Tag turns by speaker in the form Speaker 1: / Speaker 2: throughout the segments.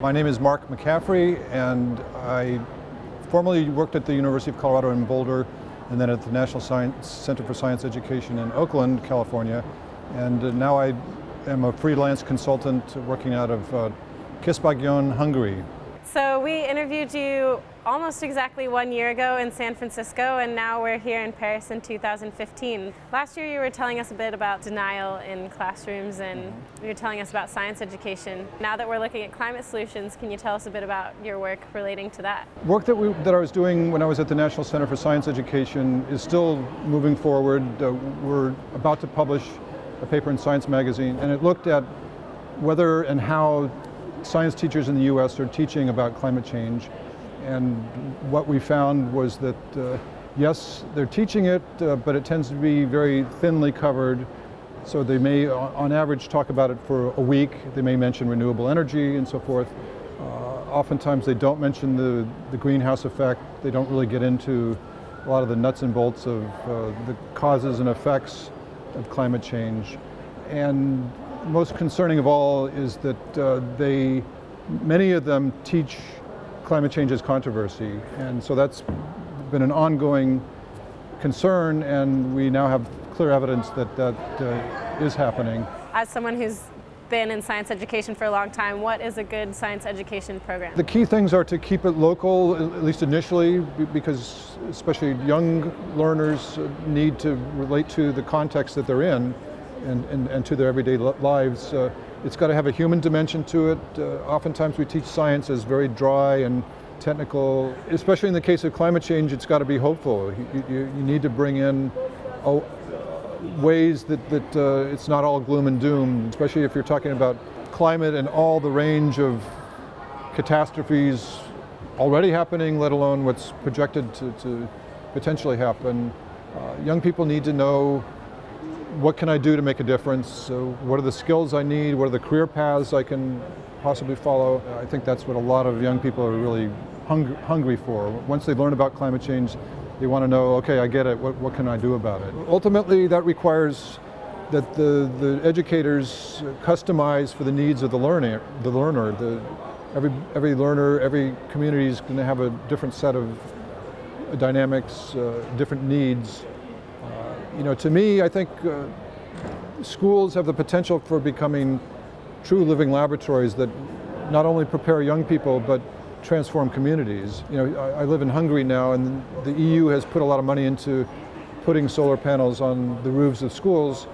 Speaker 1: My name is Mark McCaffrey and I formerly worked at the University of Colorado in Boulder and then at the National Science Center for Science Education in Oakland, California. And now I am a freelance consultant working out of uh, Hungary.
Speaker 2: So we interviewed you almost exactly one year ago in San Francisco and now we're here in Paris in 2015. Last year you were telling us a bit about denial in classrooms and mm-hmm. you were telling us about science education. Now that we're looking at climate solutions, can you tell us a bit about your work relating to that?
Speaker 1: Work that, we, that I was doing when I was at the National Center for Science Education is still moving forward. Uh, we're about to publish a paper in Science Magazine and it looked at whether and how science teachers in the US are teaching about climate change. And what we found was that, uh, yes, they're teaching it, uh, but it tends to be very thinly covered. So they may, on average, talk about it for a week. They may mention renewable energy and so forth. Uh, oftentimes they don't mention the, the greenhouse effect. They don't really get into a lot of the nuts and bolts of uh, the causes and effects of climate change. And most concerning of all is that uh, they, many of them teach climate change is controversy. And so that's been an ongoing concern and we now have clear evidence that that uh, is happening.
Speaker 2: As someone who's been in science education for a long time, what is a good science education program?
Speaker 1: The key things are to keep it local, at least initially, because especially young learners need to relate to the context that they're in and, and, and to their everyday lives. Uh, it's got to have a human dimension to it. Uh, oftentimes we teach science as very dry and technical, especially in the case of climate change, it's got to be hopeful. You, you, you need to bring in uh, ways that, that uh, it's not all gloom and doom, especially if you're talking about climate and all the range of catastrophes already happening, let alone what's projected to, to potentially happen. Uh, young people need to know what can I do to make a difference? So what are the skills I need? What are the career paths I can possibly follow? I think that's what a lot of young people are really hung hungry for. Once they learn about climate change, they want to know, okay, I get it, what, what can I do about it? Ultimately, that requires that the, the educators customize for the needs of the learner. The learner. The, every, every learner, every community is going to have a different set of dynamics, uh, different needs. You know, to me, I think uh, schools have the potential for becoming true living laboratories that not only prepare young people, but transform communities. You know, I, I, live in Hungary now, and the EU has put a lot of money into putting solar panels on the roofs of schools,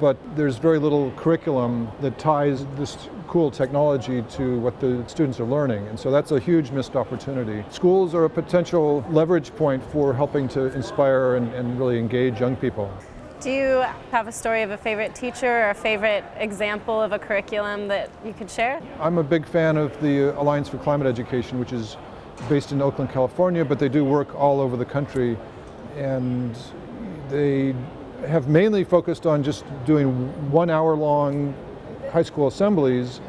Speaker 1: but there's very little curriculum that ties this cool technology to what the students are learning. And so that's a huge missed opportunity. Schools are a potential leverage point for helping to inspire and, and really engage young people.
Speaker 2: Do you have a story of a favorite teacher or a favorite example of a curriculum that you could share?
Speaker 1: I'm a big fan of the uh, Alliance for Climate Education, which is based in Oakland, California, but they do work all over the country. And they have mainly focused on just doing one hour long high school assemblies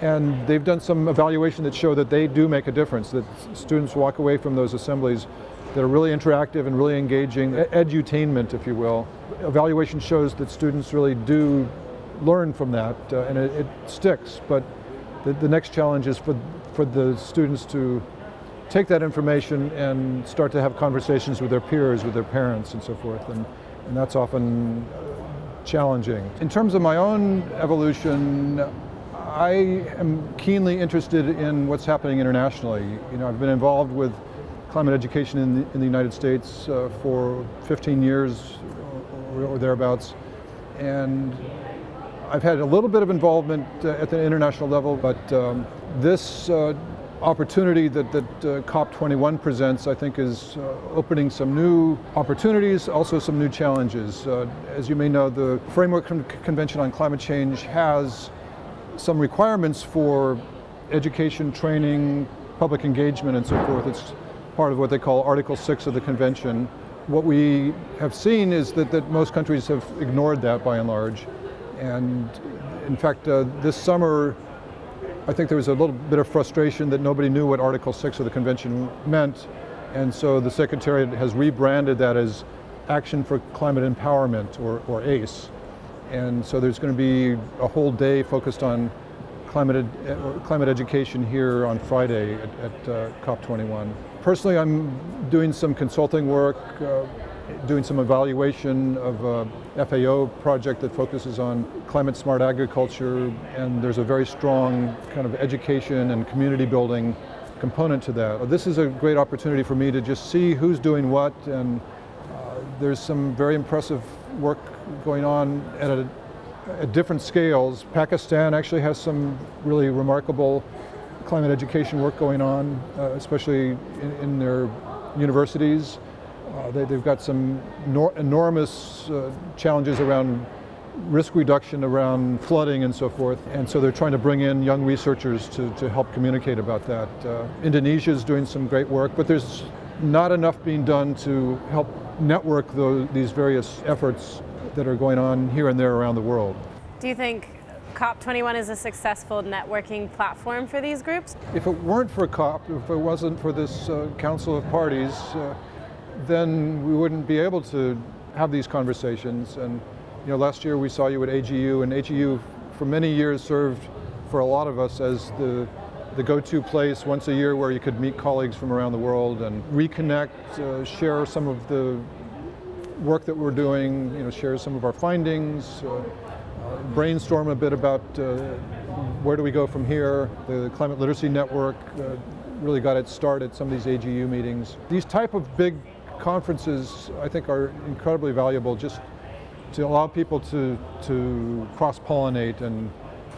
Speaker 1: and they've done some evaluation that show that they do make a difference, that students walk away from those assemblies that are really interactive and really engaging, edutainment if you will. Evaluation shows that students really do learn from that uh, and it, it, sticks, but the, the next challenge is for, for the students to take that information and start to have conversations with their peers, with their parents and so forth. And, and that's often challenging. In terms of my own evolution, I am keenly interested in what's happening internationally. You know, I've been involved with climate education in the, in the United States uh, for 15 years or, thereabouts. And I've had a little bit of involvement uh, at the international level, but um, this uh, opportunity that, that uh, COP21 presents, I think, is uh, opening some new opportunities, also some new challenges. Uh, as you may know, the Framework Con Convention on Climate Change has some requirements for education, training, public engagement, and so forth. It's part of what they call Article 6 of the convention. What we have seen is that, that most countries have ignored that by and large. And in fact, uh, this summer, I think there was a little bit of frustration that nobody knew what Article 6 of the convention meant, and so the Secretariat has rebranded that as Action for Climate Empowerment, or, or ACE. And so there's going to be a whole day focused on climate, ed, uh, climate education here on Friday at, at uh, COP21. Personally, I'm doing some consulting work, uh, doing some evaluation of a FAO project that focuses on climate smart agriculture, and there's a very strong kind of education and community building component to that. This is a great opportunity for me to just see who's doing what, and uh, there's some very impressive work going on at, a, at different scales. Pakistan actually has some really remarkable climate education work going on, uh, especially in, in, their universities. Uh, they, have got some enormous uh, challenges around risk reduction around flooding and so forth. And so they're trying to bring in young researchers to, to help communicate about that. Uh, Indonesia is doing some great work, but there's not enough being done to help network those, these various efforts that are going on here and there around the world.
Speaker 2: Do you think COP21 is a successful networking platform for these groups?
Speaker 1: If it weren't for COP, if it wasn't for this uh, Council of Parties, uh, then we wouldn't be able to have these conversations. And you know, last year we saw you at AGU, and AGU for many years served for a lot of us as the the go-to place once a year where you could meet colleagues from around the world and reconnect, uh, share some of the work that we're doing, you know, share some of our findings, uh, brainstorm a bit about uh, where do we go from here. The Climate Literacy Network uh, really got its start at some of these AGU meetings. These type of big conferences I think are incredibly valuable just to allow people to, to cross-pollinate and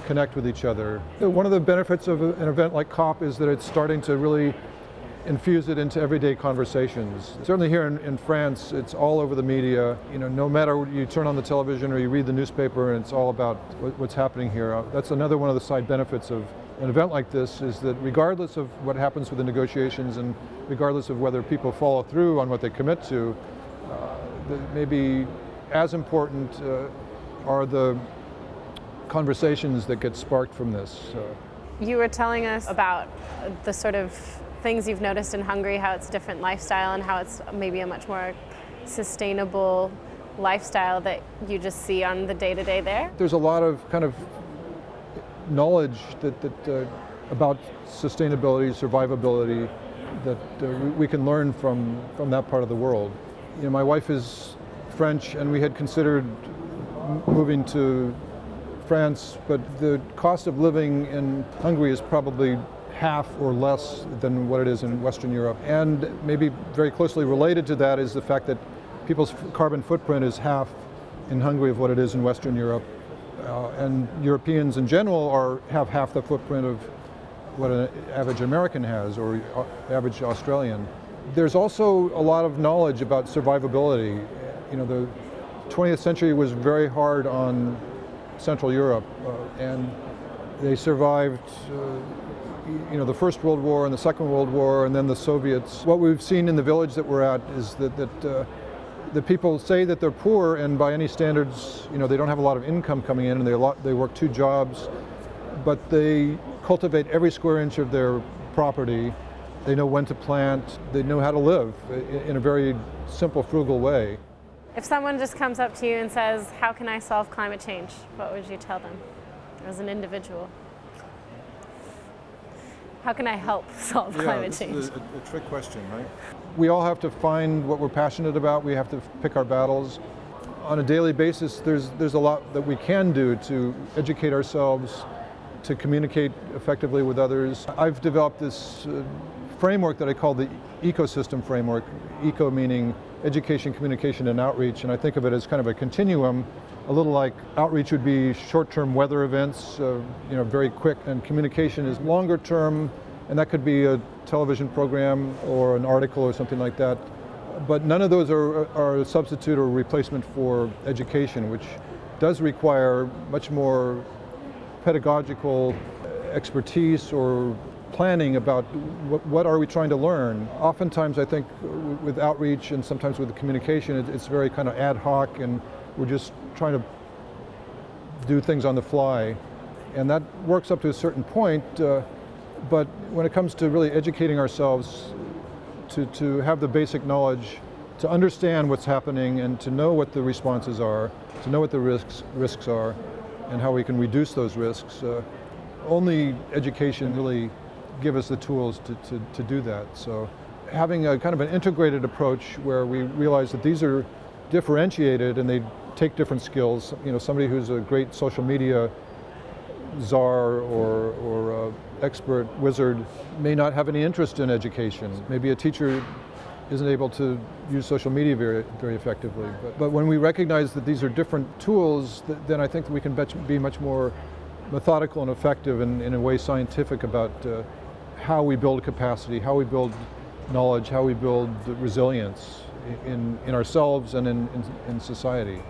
Speaker 1: connect with each other. One of the benefits of an event like COP is that it's starting to really infuse it into everyday conversations. Certainly here in, in, France, it's all over the media. You know, no matter you turn on the television or you read the newspaper and it's all about what's happening here. That's another one of the side benefits of an event like this is that regardless of what happens with the negotiations and regardless of whether people follow through on what they commit to, uh, maybe as important uh, are the conversations that get sparked from this.
Speaker 2: You were telling us about the sort of things you've noticed in Hungary, how it's a different lifestyle and how it's maybe a much more sustainable lifestyle that you just see on the day-to-day -day there?
Speaker 1: There's a lot of kind of knowledge that, that uh, about sustainability, survivability, that uh, we can learn from, from that part of the world. You know, my wife is French and we had considered moving to France, but the cost of living in Hungary is probably half or less than what it is in Western Europe. And maybe very closely related to that is the fact that people's carbon footprint is half in Hungary of what it is in Western Europe. Uh, and Europeans in general are have half the footprint of what an average American has or uh, average Australian. There's also a lot of knowledge about survivability. You know, the 20th century was very hard on Central Europe, uh, and they survived uh, you know, the First World War and the Second World War and then the Soviets. What we've seen in the village that we're at is that, that uh, the people say that they're poor and by any standards, you know, they don't have a lot of income coming in and they, lot, they work two jobs, but they cultivate every square inch of their property. They know when to plant, they know how to live in a very simple, frugal way.
Speaker 2: If someone just comes up to you and says, how can I solve climate change? What would you tell them as an individual? How can I help solve
Speaker 1: yeah,
Speaker 2: climate change?
Speaker 1: A, a trick question, right? We all have to find what we're passionate about. We have to pick our battles. On a daily basis, there's, there's a lot that we can do to educate ourselves, to communicate effectively with others. I've developed this uh, framework that I call the ecosystem framework, eco meaning education, communication, and outreach, and I think of it as kind of a continuum, a little like outreach would be short-term weather events, uh, you know, very quick, and communication is longer term, and that could be a television program or an article or something like that. But none of those are, are a substitute or replacement for education, which does require much more pedagogical expertise or planning about what, what, are we trying to learn. Oftentimes I think with outreach and sometimes with communication, it, it's very kind of ad hoc and we're just trying to do things on the fly. And that works up to a certain point, uh, but when it comes to really educating ourselves to, to have the basic knowledge, to understand what's happening and to know what the responses are, to know what the risks, risks are, and how we can reduce those risks, uh, only education really give us the tools to, to, to do that. So having a kind of an integrated approach where we realize that these are differentiated and they take different skills. You know, somebody who's a great social media czar or, or expert wizard may not have any interest in education. Maybe a teacher isn't able to use social media very, very effectively. But, but when we recognize that these are different tools, th then I think we can be much more methodical and effective and in a way scientific about uh, how we build capacity, how we build knowledge, how we build resilience in, in ourselves and in, in, in society.